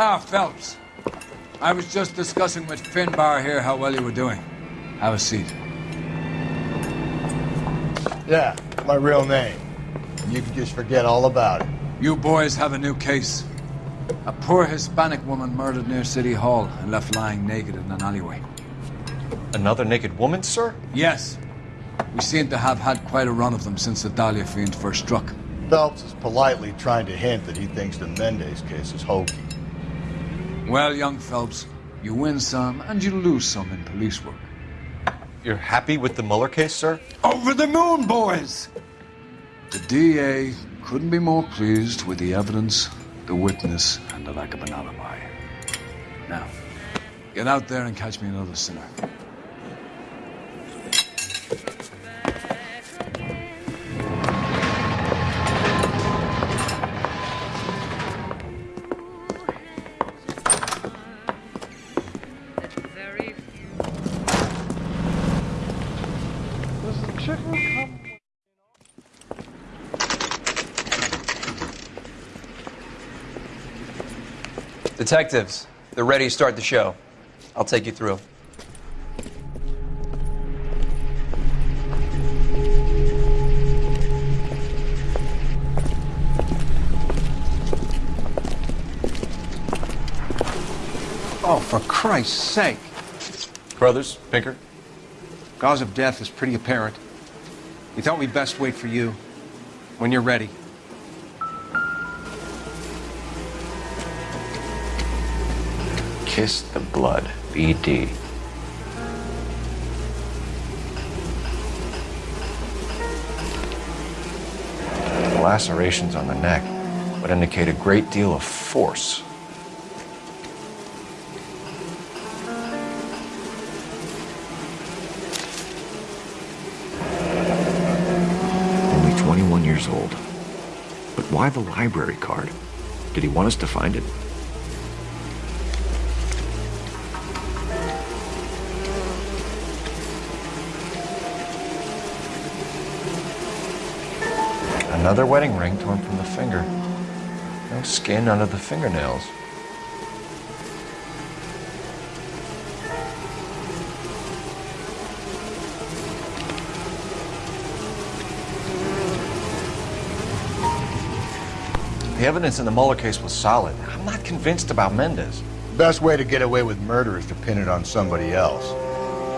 Ah, Phelps. I was just discussing with Finbar here how well you were doing. Have a seat. Yeah, my real name. You can just forget all about it. You boys have a new case. A poor Hispanic woman murdered near City Hall and left lying naked in an alleyway. Another naked woman, sir? Yes. We seem to have had quite a run of them since the Dahlia fiend first struck. Phelps is politely trying to hint that he thinks the Mendez case is hokey. Well, young Phelps, you win some and you lose some in police work. You're happy with the Mueller case, sir? Over the moon, boys! The DA couldn't be more pleased with the evidence, the witness, and the lack of an alibi. Now, get out there and catch me another sinner. Detectives, they're ready to start the show. I'll take you through. Oh, for Christ's sake. Brothers, Pinker? Cause of death is pretty apparent. We thought we'd best wait for you. When you're ready. Kiss the blood. BD. The lacerations on the neck would indicate a great deal of force. Only 21 years old. But why the library card? Did he want us to find it? Another wedding ring torn from the finger. No skin under the fingernails. The evidence in the Mueller case was solid. I'm not convinced about Mendez. Best way to get away with murder is to pin it on somebody else.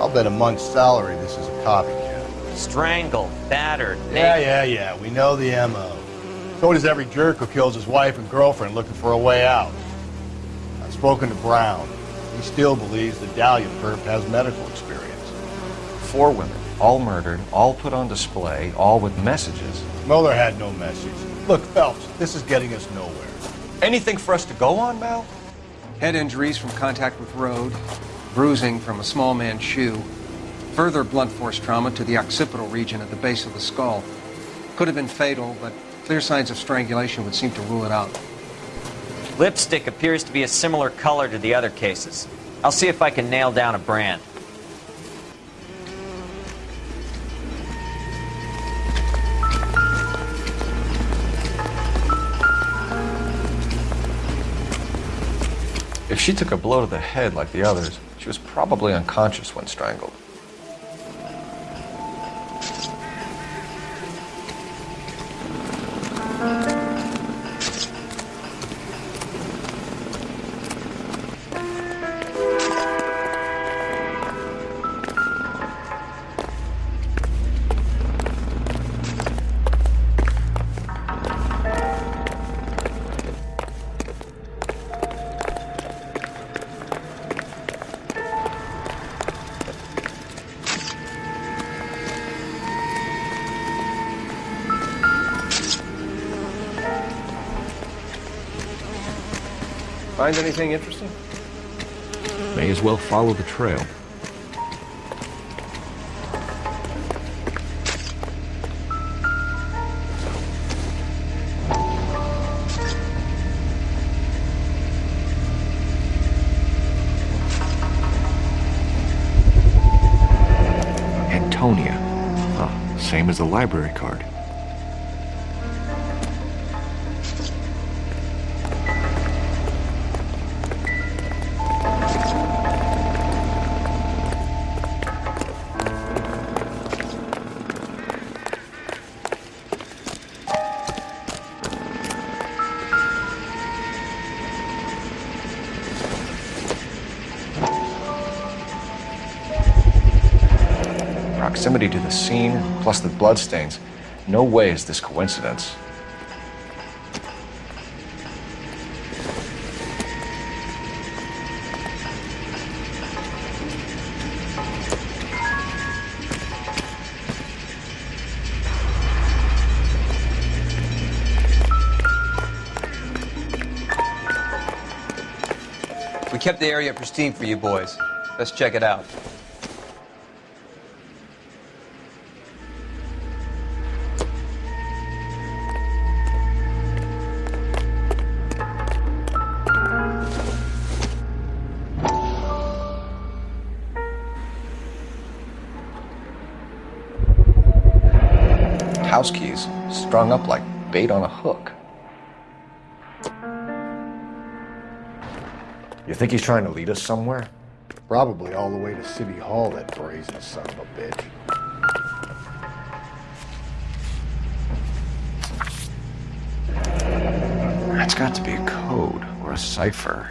I'll bet a month's salary this is a copycat. Strangled, battered, Yeah, naked. yeah, yeah. We know the MO. So does every jerk who kills his wife and girlfriend looking for a way out. I've spoken to Brown. He still believes the Dahlia perp has medical experience. Four women, all murdered, all put on display, all with messages. Mueller had no message. Look, Phelps, this is getting us nowhere. Anything for us to go on, Mal? Head injuries from contact with road, bruising from a small man's shoe, further blunt force trauma to the occipital region at the base of the skull. Could have been fatal, but clear signs of strangulation would seem to rule it out. Lipstick appears to be a similar color to the other cases. I'll see if I can nail down a brand. If she took a blow to the head like the others, she was probably unconscious when strangled. Find anything interesting? May as well follow the trail. Antonia. Huh, same as the library card. The scene, plus the bloodstains, no way is this coincidence. We kept the area pristine for you boys. Let's check it out. House keys strung up like bait on a hook. You think he's trying to lead us somewhere? Probably all the way to City Hall, that brazen son of a bitch. That's got to be a code or a cipher.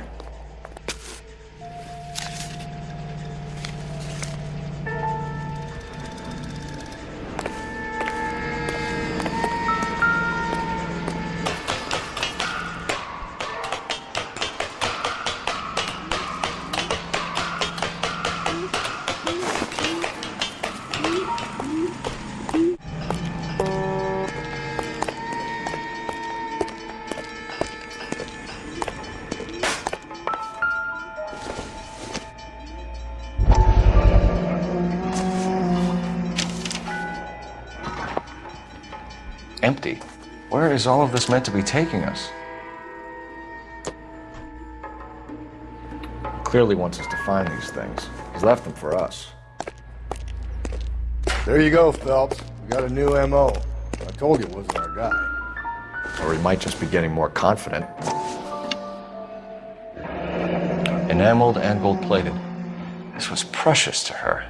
Is all of this meant to be taking us? Clearly wants us to find these things. He's left them for us. There you go, Phelps. We got a new MO. I told you it wasn't our guy. Or he might just be getting more confident. Enameled and gold plated. This was precious to her.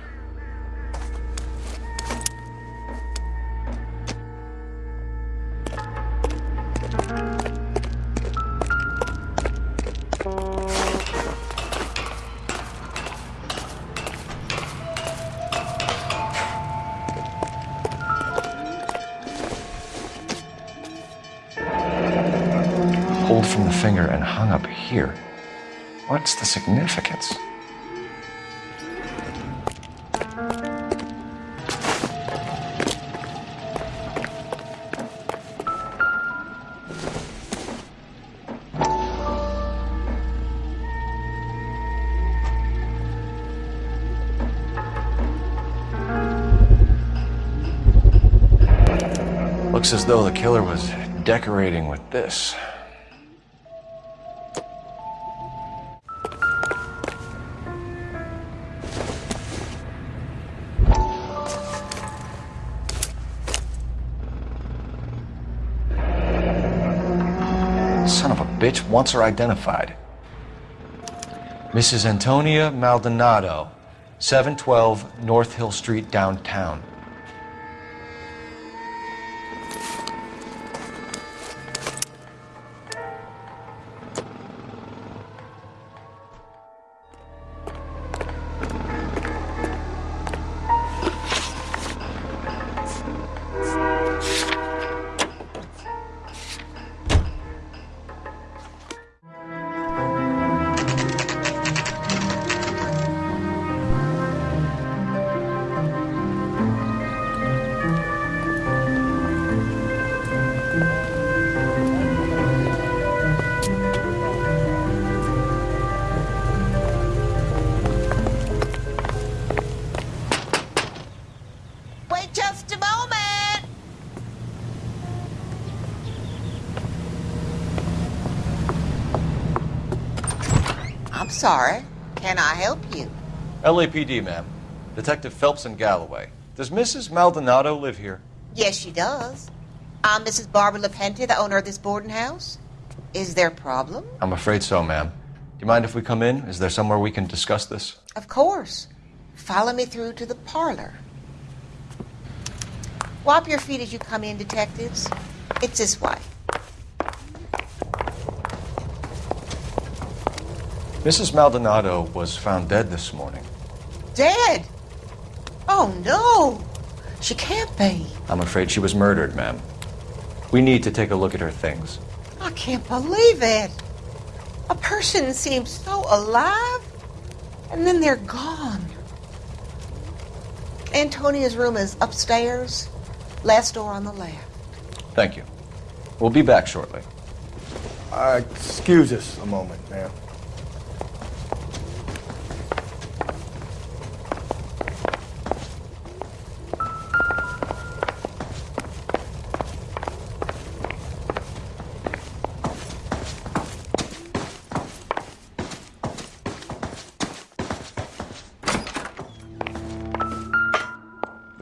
Killer was decorating with this. Son of a bitch wants her identified. Mrs. Antonia Maldonado, 712 North Hill Street, downtown. I'm sorry. Can I help you? LAPD, ma'am. Detective Phelps and Galloway. Does Mrs. Maldonado live here? Yes, she does. I'm Mrs. Barbara LaPente, the owner of this boarding house. Is there a problem? I'm afraid so, ma'am. Do you mind if we come in? Is there somewhere we can discuss this? Of course. Follow me through to the parlor. Wipe your feet as you come in, detectives. It's this way. Mrs. Maldonado was found dead this morning. Dead? Oh, no. She can't be. I'm afraid she was murdered, ma'am. We need to take a look at her things. I can't believe it. A person seems so alive, and then they're gone. Antonia's room is upstairs, last door on the left. Thank you. We'll be back shortly. Uh, excuse us a moment, ma'am.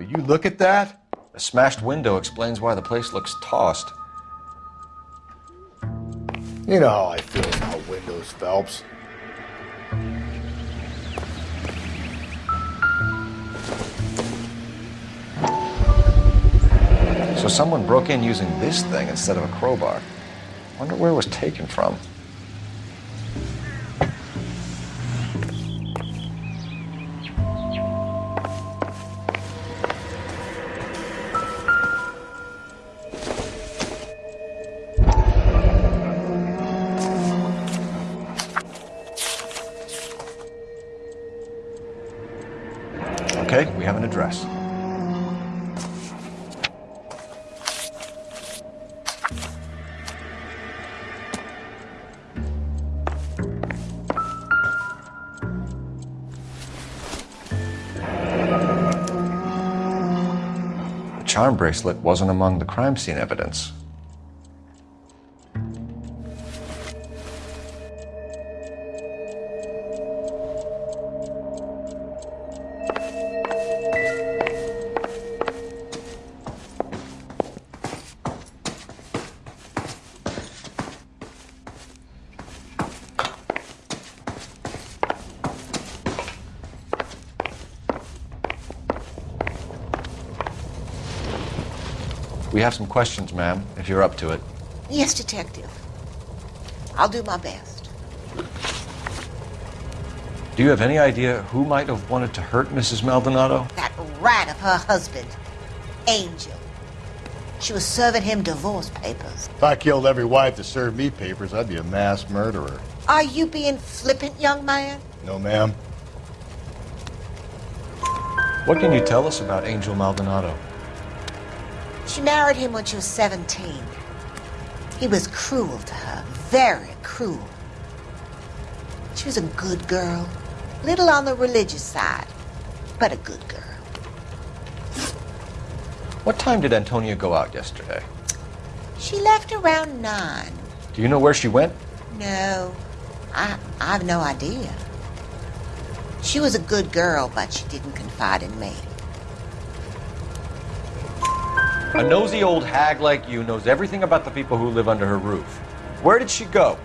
You look at that? A smashed window explains why the place looks tossed. You know how I feel about windows, Phelps. So someone broke in using this thing instead of a crowbar. Wonder where it was taken from. Bracelet wasn't among the crime scene evidence. We have some questions, ma'am, if you're up to it. Yes, Detective. I'll do my best. Do you have any idea who might have wanted to hurt Mrs. Maldonado? That rat of her husband, Angel. She was serving him divorce papers. If I killed every wife that served me papers, I'd be a mass murderer. Are you being flippant, young man? No, ma'am. What can you tell us about Angel Maldonado? She married him when she was 17. He was cruel to her, very cruel. She was a good girl, little on the religious side, but a good girl. What time did Antonia go out yesterday? She left around nine. Do you know where she went? No, I, I have no idea. She was a good girl, but she didn't confide in me. A nosy old hag like you knows everything about the people who live under her roof. Where did she go?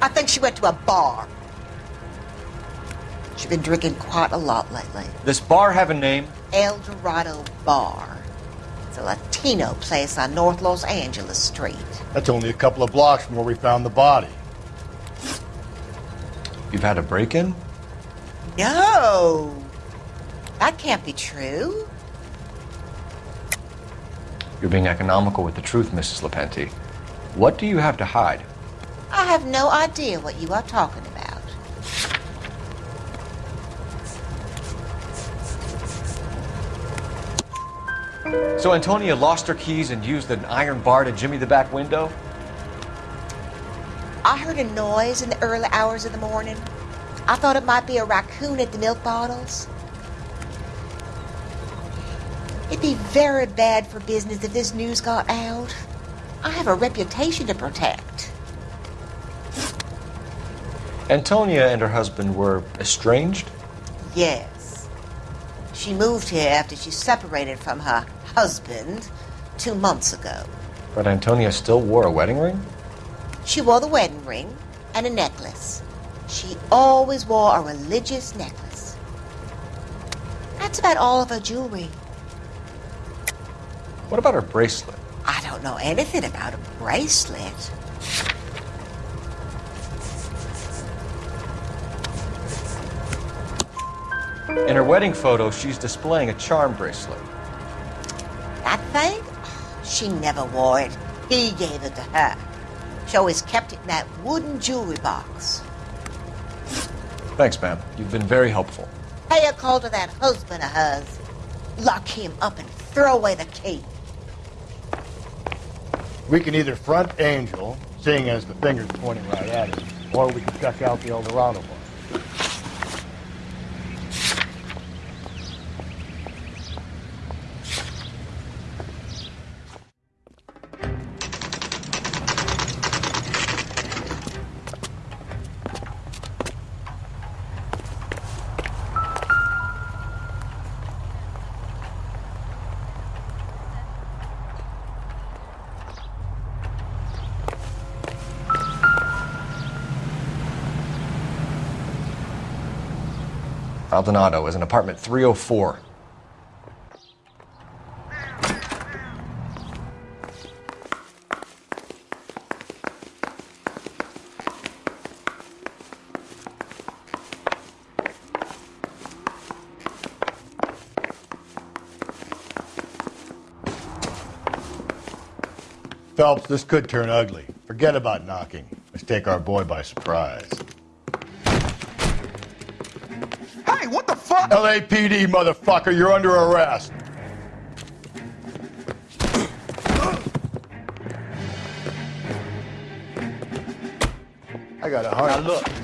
I think she went to a bar. She's been drinking quite a lot lately. This bar have a name? El Dorado Bar. It's a Latino place on North Los Angeles Street. That's only a couple of blocks from where we found the body. You've had a break-in? No! That can't be true. You're being economical with the truth, Mrs. Lepenti. What do you have to hide? I have no idea what you are talking about. So Antonia lost her keys and used an iron bar to jimmy the back window? I heard a noise in the early hours of the morning. I thought it might be a raccoon at the milk bottles. It'd be very bad for business if this news got out. I have a reputation to protect. Antonia and her husband were estranged? Yes. She moved here after she separated from her husband two months ago. But Antonia still wore a wedding ring? She wore the wedding ring and a necklace. She always wore a religious necklace. That's about all of her jewelry. What about her bracelet? I don't know anything about a bracelet. In her wedding photo, she's displaying a charm bracelet. That thing? She never wore it. He gave it to her. She always kept it in that wooden jewelry box. Thanks, ma'am. You've been very helpful. Pay a call to that husband of hers. Lock him up and throw away the key. We can either front Angel, seeing as the finger's pointing right at us, or we can check out the El Dorado Maldonado is in apartment 304. Phelps, this could turn ugly. Forget about knocking. Let's take our boy by surprise. LAPD, motherfucker, you're under arrest. I got a heart. Now look.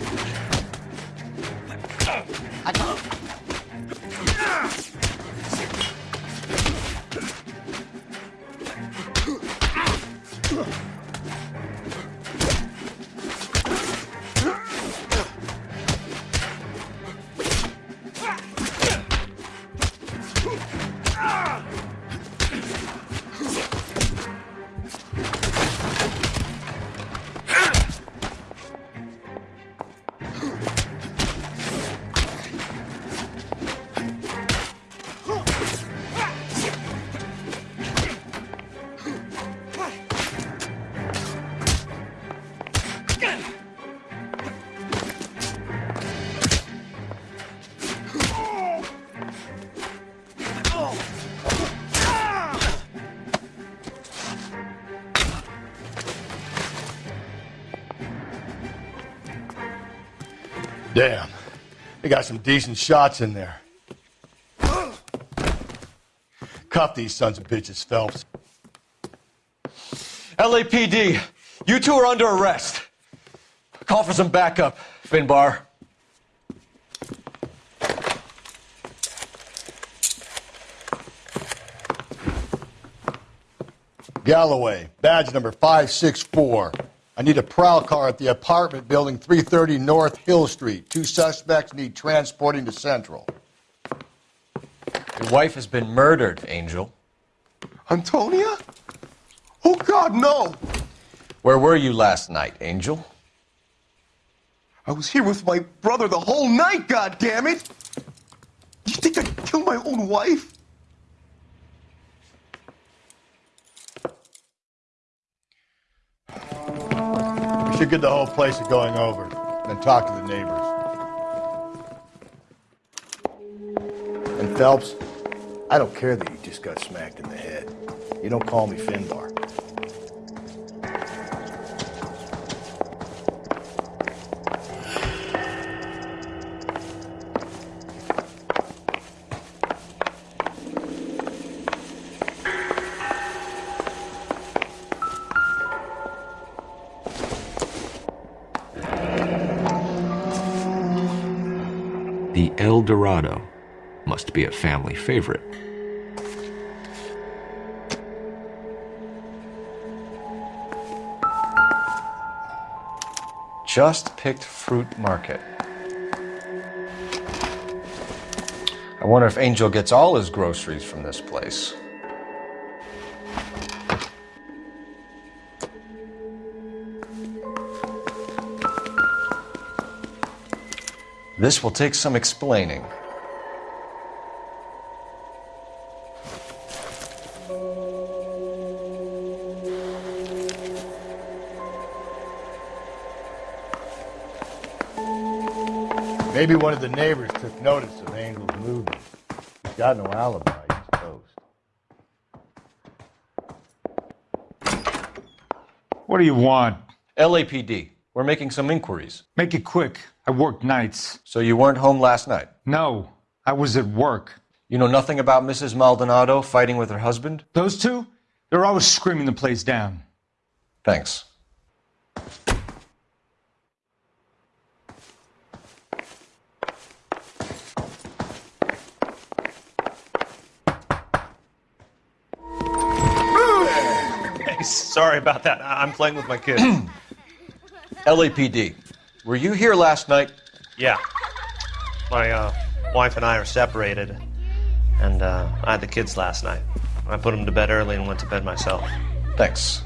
They got some decent shots in there. Cuff these sons of bitches, Phelps. LAPD, you two are under arrest. Call for some backup, Finbar. Galloway, badge number 564. I need a prowl car at the apartment building 330 North Hill Street. Two suspects need transporting to Central. Your wife has been murdered, Angel. Antonia? Oh, God, no! Where were you last night, Angel? I was here with my brother the whole night, God damn it! You think I'd kill my own wife? Get the whole place going over, and talk to the neighbors. And Phelps, I don't care that you just got smacked in the head. You don't call me Finbar. Dorado must be a family favorite. Just picked fruit market. I wonder if Angel gets all his groceries from this place. This will take some explaining. Maybe one of the neighbors took notice of Angel's movement. He's got no alibi. What do you want? LAPD. We're making some inquiries. Make it quick. I work nights. So you weren't home last night? No, I was at work. You know nothing about Mrs. Maldonado fighting with her husband? Those two? They're always screaming the place down. Thanks. Sorry about that. I- I'm playing with my kid. LAPD. Were you here last night? yeah. My uh, wife and I are separated, and uh, I had the kids last night. I put them to bed early and went to bed myself. Thanks.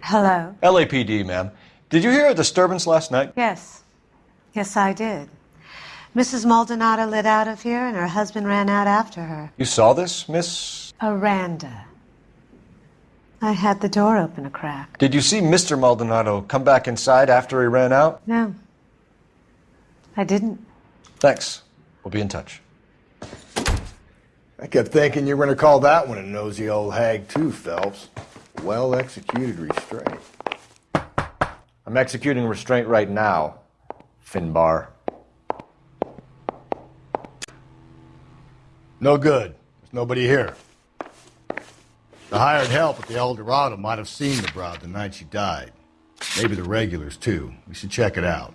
Hello. LAPD, ma'am. Did you hear a disturbance last night? Yes. Yes, I did. Mrs. Maldonado lit out of here, and her husband ran out after her. You saw this, Miss? Aranda. I had the door open a crack. Did you see Mr. Maldonado come back inside after he ran out? No. I didn't. Thanks. We'll be in touch. I kept thinking you were going to call that one a nosy old hag, too, Phelps. Well executed restraint. I'm executing restraint right now, Finbar. No good. There's nobody here. The hired help at the El Dorado might have seen the broad the night she died. Maybe the regulars, too. We should check it out.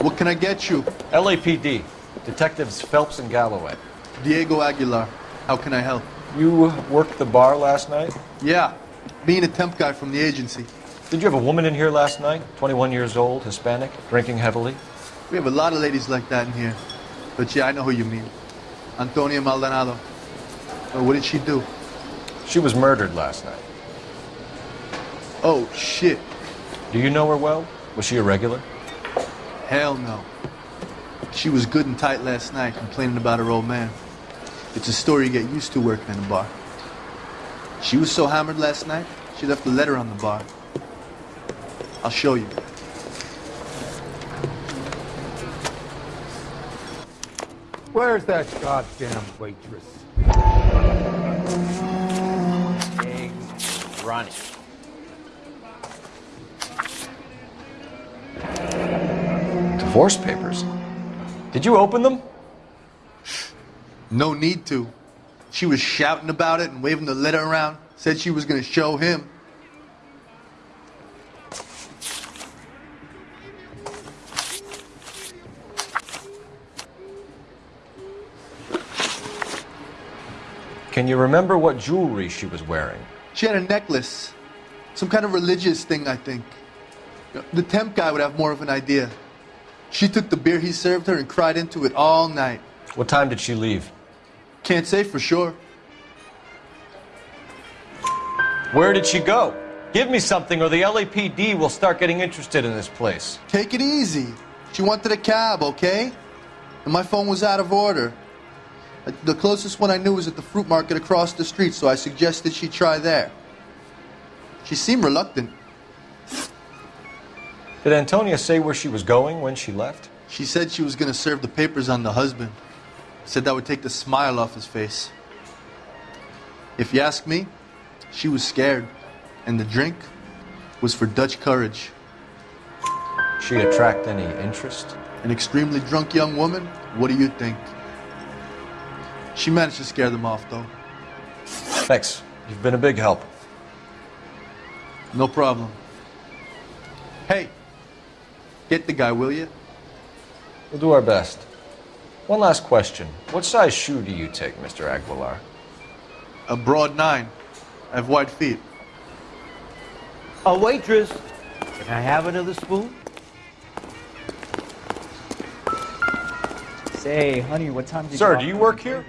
What can I get you? LAPD. Detectives Phelps and Galloway. Diego Aguilar. How can I help? You worked the bar last night? Yeah, being a temp guy from the agency. Did you have a woman in here last night? 21 years old, Hispanic, drinking heavily? We have a lot of ladies like that in here. But yeah, I know who you mean. Antonia Maldonado. What did she do? She was murdered last night. Oh, shit. Do you know her well? Was she a regular? Hell no. She was good and tight last night, complaining about her old man. It's a story you get used to working in a bar. She was so hammered last night, she left a letter on the bar. I'll show you. Where's that goddamn waitress? Eggs running. Divorce papers. Did you open them? No need to. She was shouting about it and waving the letter around. Said she was going to show him. Can you remember what jewelry she was wearing? She had a necklace. Some kind of religious thing, I think. The temp guy would have more of an idea. She took the beer he served her and cried into it all night. What time did she leave? Can't say for sure. Where did she go? Give me something or the LAPD will start getting interested in this place. Take it easy. She wanted a cab, okay? And my phone was out of order. The closest one I knew was at the fruit market across the street, so I suggested she try there. She seemed reluctant. Did Antonia say where she was going when she left? She said she was going to serve the papers on the husband. Said that would take the smile off his face. If you ask me, she was scared. And the drink was for Dutch courage. She attract any interest? An extremely drunk young woman? What do you think? She managed to scare them off, though. Thanks. You've been a big help. No problem. Hey, get the guy, will you? We'll do our best. One last question. What size shoe do you take, Mr. Aguilar? A broad nine. I have wide feet. A waitress. Can I have another spoon? Say, honey, what time did Sir, you do you work here?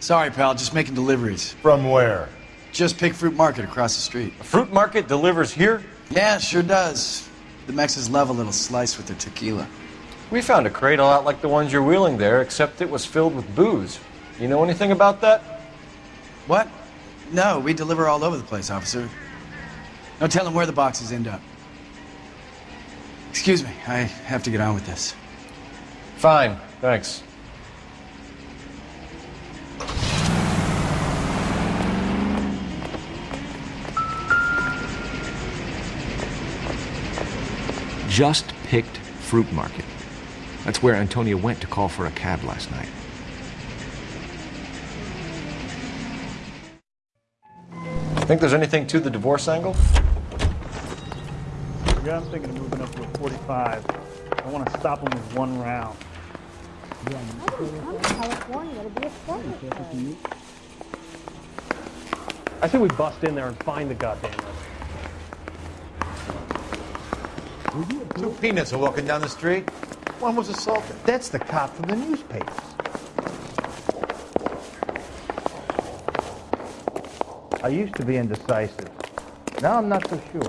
Sorry, pal, just making deliveries. From where? Just Pick Fruit Market across the street. A fruit market delivers here? Yeah, sure does. The Mexes love a little slice with their tequila. We found a crate a lot like the ones you're wheeling there, except it was filled with booze. You know anything about that? What? No, we deliver all over the place, officer. No telling where the boxes end up. Excuse me, I have to get on with this. Fine, thanks. Just picked Fruit Market. That's where Antonia went to call for a cab last night. Think there's anything to the divorce angle? Yeah, I'm thinking of moving up to a 45. I want to stop him with one round. I think we bust in there and find the goddamn letter. Two peanuts are walking down the street. One was assaulted. That's the cop from the newspapers. I used to be indecisive. Now I'm not so sure.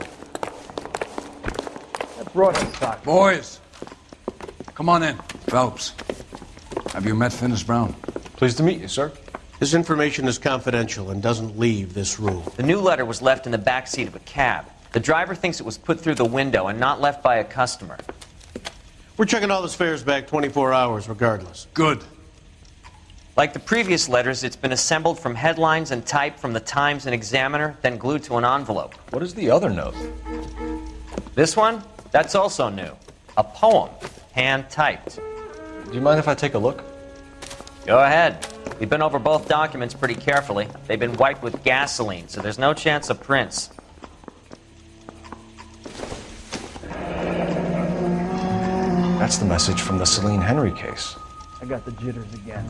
That brought us sock. Boys, come on in. Phelps, have you met Finis Brown? Pleased to meet you, sir. This information is confidential and doesn't leave this room. The new letter was left in the back seat of a cab. The driver thinks it was put through the window and not left by a customer. We're checking all the fares back 24 hours regardless. Good. Like the previous letters, it's been assembled from headlines and type from the Times and Examiner, then glued to an envelope. What is the other note? This one? That's also new. A poem, hand typed. Do you mind if I take a look? Go ahead. We've been over both documents pretty carefully. They've been wiped with gasoline, so there's no chance of prints. That's the message from the Celine Henry case. I got the jitters again.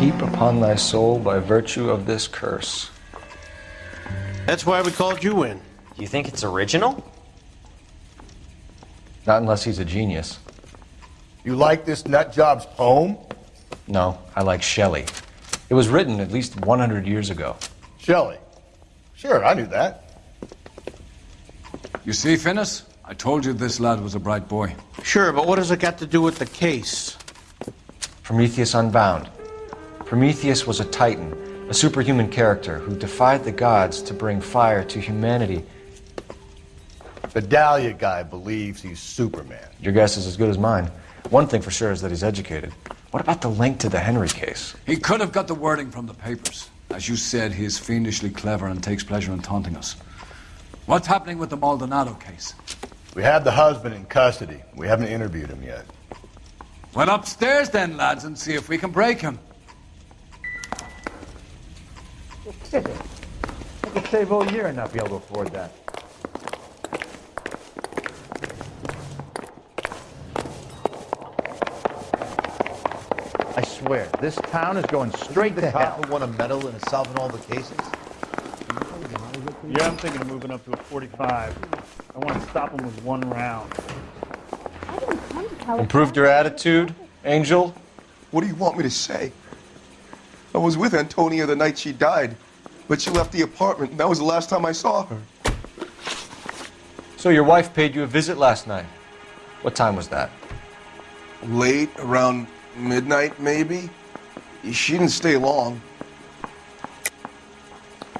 Keep upon thy soul by virtue of this curse. That's why we called you in. You think it's original? Not unless he's a genius. You like this nut job's poem? No, I like Shelley. It was written at least 100 years ago. Shelley. Sure, I knew that. You see, Finis? I told you this lad was a bright boy. Sure, but what has it got to do with the case? Prometheus Unbound. Prometheus was a titan, a superhuman character who defied the gods to bring fire to humanity. The Dahlia guy believes he's Superman. Your guess is as good as mine. One thing for sure is that he's educated. What about the link to the Henry case? He could have got the wording from the papers. As you said, he is fiendishly clever and takes pleasure in taunting us. What's happening with the Maldonado case? We have the husband in custody. We haven't interviewed him yet. Well, upstairs then, lads, and see if we can break him. I could save all year and not be able to afford that. Swear, this town is going straight to the hell. cop would want a medal and in solving all the cases? Yeah, I'm thinking of moving up to a 45. I want to stop him with one round. Improved your attitude, Angel? What do you want me to say? I was with Antonia the night she died, but she left the apartment, and that was the last time I saw her. So your wife paid you a visit last night. What time was that? Late, around midnight, maybe? She didn't stay long.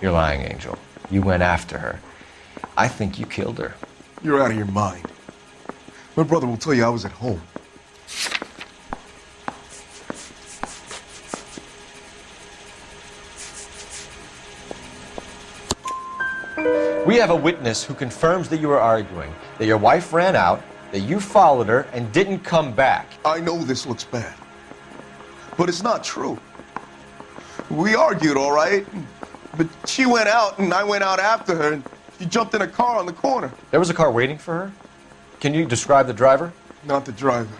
You're lying, Angel. You went after her. I think you killed her. You're out of your mind. My brother will tell you I was at home. We have a witness who confirms that you were arguing, that your wife ran out, that you followed her, and didn't come back. I know this looks bad, but it's not true. We argued, all right, but she went out and I went out after her, and she jumped in a car on the corner. There was a car waiting for her? Can you describe the driver? Not the driver.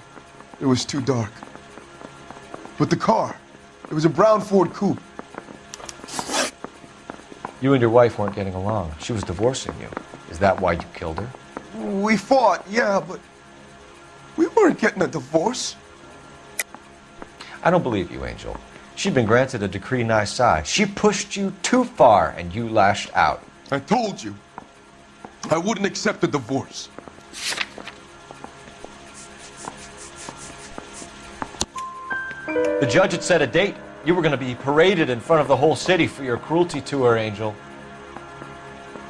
It was too dark. But the car. It was a brown Ford coupe. You and your wife weren't getting along. She was divorcing you. Is that why you killed her? We fought, yeah, but we weren't getting a divorce. I don't believe you, Angel. She'd been granted a decree nisi. She pushed you too far, and you lashed out. I told you. I wouldn't accept a divorce. The judge had set a date. You were going to be paraded in front of the whole city for your cruelty to her, Angel.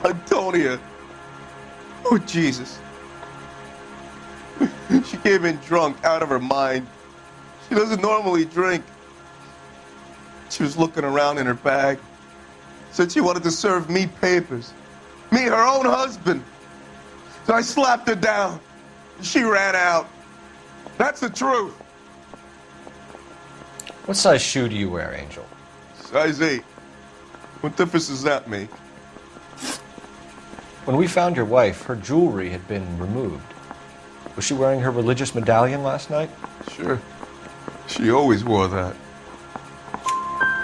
Antonia. Oh, Jesus. She came in drunk, out of her mind. She doesn't normally drink. She was looking around in her bag. Said she wanted to serve me papers. Me, her own husband. So I slapped her down. She ran out. That's the truth. What size shoe do you wear, Angel? Size 8. What difference does that make? When we found your wife, her jewelry had been removed. Was she wearing her religious medallion last night? Sure. She always wore that.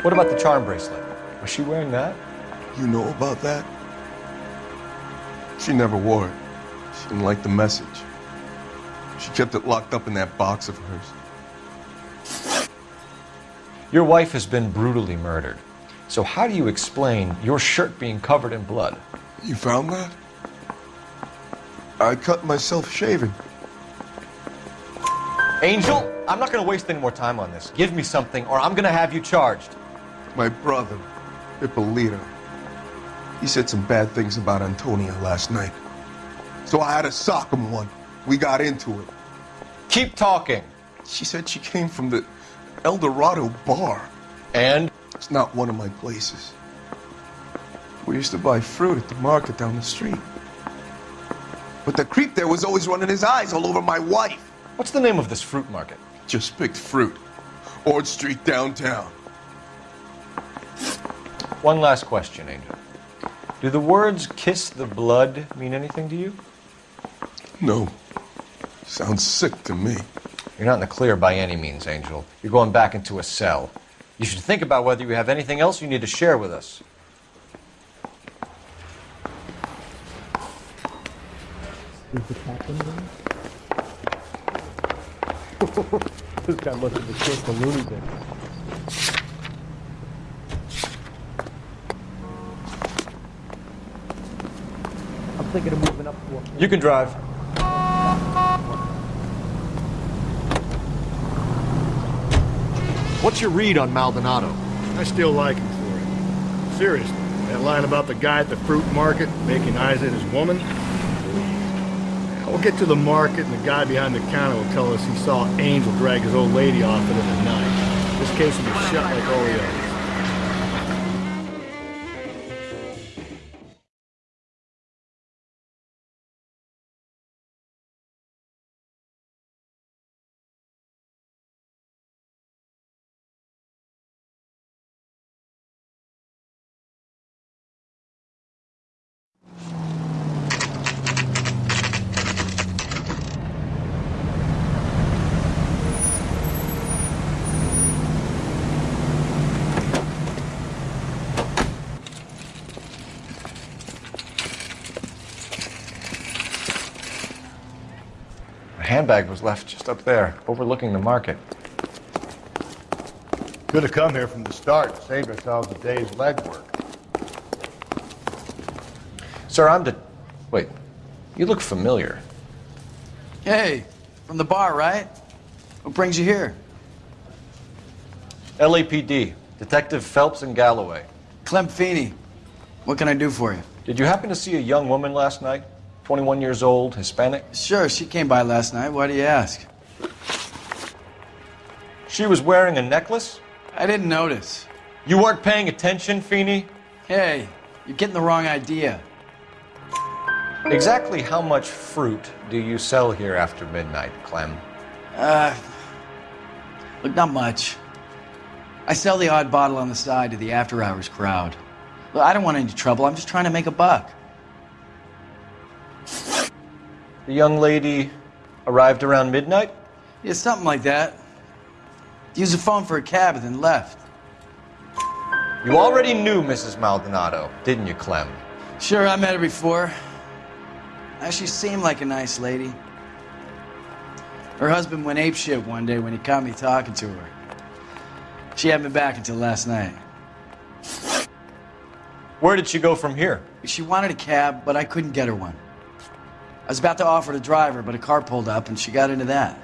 What about the charm bracelet? Was she wearing that? You know about that? She never wore it. She didn't like the message. She kept it locked up in that box of hers. Your wife has been brutally murdered. So how do you explain your shirt being covered in blood? You found that? I cut myself shaving. Angel, I'm not going to waste any more time on this. Give me something, or I'm going to have you charged. My brother, Ippolito, he said some bad things about Antonia last night. So I had to sock him one. We got into it. Keep talking. She said she came from the El Dorado bar. And? It's not one of my places. We used to buy fruit at the market down the street. But the creep there was always running his eyes all over my wife. What's the name of this fruit market? Just picked fruit. Ord Street downtown. One last question, Angel. Do the words kiss the blood mean anything to you? No. Sounds sick to me. You're not in the clear by any means, Angel. You're going back into a cell. You should think about whether you have anything else you need to share with us. Is the captain there? this guy must have escaped the Looney Bin. I'm thinking of moving up to. You can drive. What's your read on Maldonado? I still like him for it. Seriously, that line about the guy at the fruit market making eyes at his woman? We'll get to the market and the guy behind the counter will tell us he saw Angel drag his old lady off it in the night. This case will be shut like all the others. The handbag was left just up there, overlooking the market. Could have come here from the start, saved ourselves a day's legwork. Sir, I'm de- Wait. You look familiar. Hey, from the bar, right? What brings you here? LAPD. Detective Phelps and Galloway. Clem Feeney. What can I do for you? Did you happen to see a young woman last night? 21 years old, Hispanic? Sure, she came by last night. Why do you ask? She was wearing a necklace? I didn't notice. You weren't paying attention, Feeney? Hey, you're getting the wrong idea. Exactly how much fruit do you sell here after midnight, Clem? Uh, look, not much. I sell the odd bottle on the side to the after hours crowd. Look, I don't want any trouble. I'm just trying to make a buck. The young lady arrived around midnight? Yeah, something like that. Used the phone for a cab and then left. You already knew Mrs. Maldonado, didn't you, Clem? Sure, I met her before. Uh, She seemed like a nice lady. Her husband went apeshit one day when he caught me talking to her. She hadn't been back until last night. Where did she go from here? She wanted a cab, but I couldn't get her one. I was about to offer to drive her, but a car pulled up and she got into that.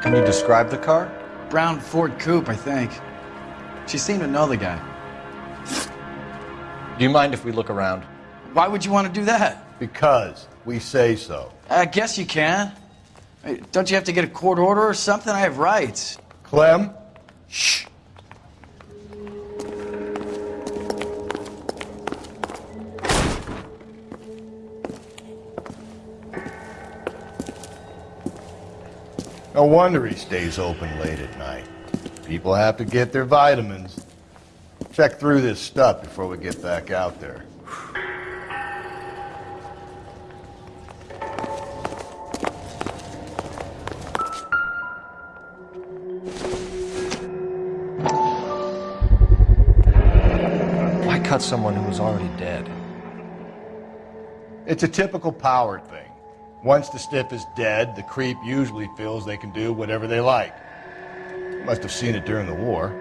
Can you describe the car? brown Ford coupe, I think. She seemed to know the guy. Do you mind if we look around? Why would you want to do that? Because we say so. I guess you can. Don't you have to get a court order or something? I have rights. Clem? Shh. No wonder he stays open late at night. People have to get their vitamins. Check through this stuff before we get back out there. Why cut someone who was already dead? It's a typical power thing. Once the stiff is dead, the creep usually feels they can do whatever they like. Must have seen it during the war.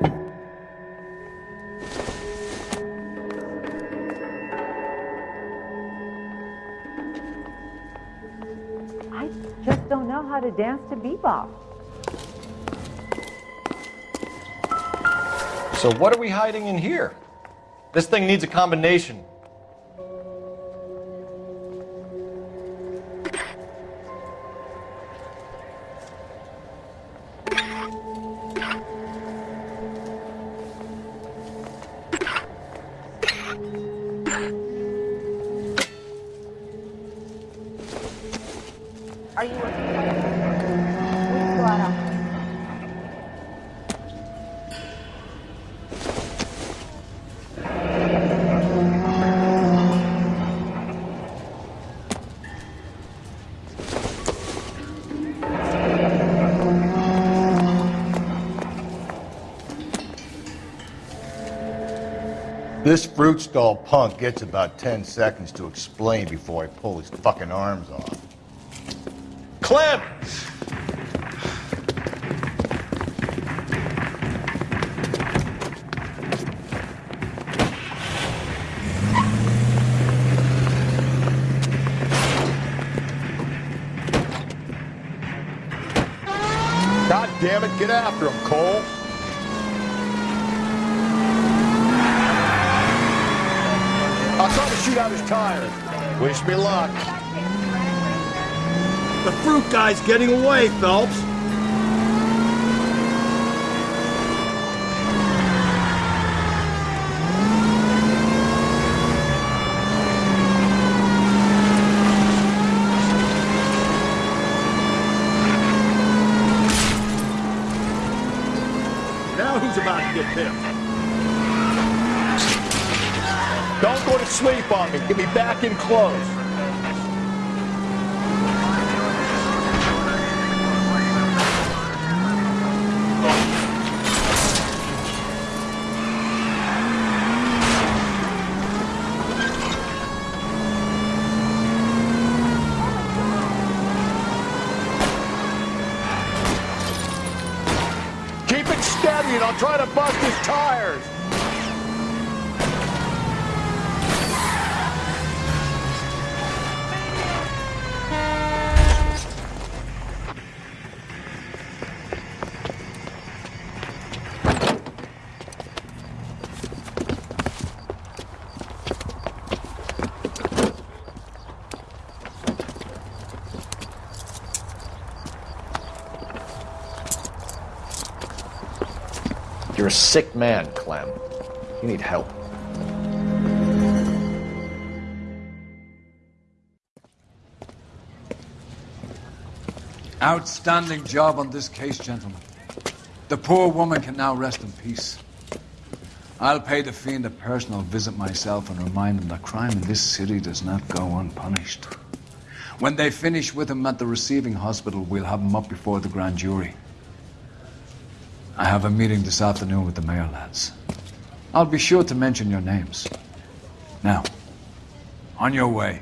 I just don't know how to dance to bebop. So what are we hiding in here? This thing needs a combination. This fruit stall punk gets about 10 seconds to explain before I pull his fucking arms off. Clem! God damn it, get after him, Cole. Out his tires. Wish me luck. The fruit guy's getting away, Phelps. Now who's about to get picked? Sleep on me. Get me back in close. Keep it steady and I'll try to bust his tires. You're a sick man, Clem. You need help. Outstanding job on this case, gentlemen. The poor woman can now rest in peace. I'll pay the fiend a personal visit myself and remind him that crime in this city does not go unpunished. When they finish with him at the receiving hospital, we'll have him up before the grand jury. I have a meeting this afternoon with the mayor lads. I'll be sure to mention your names. Now, on your way.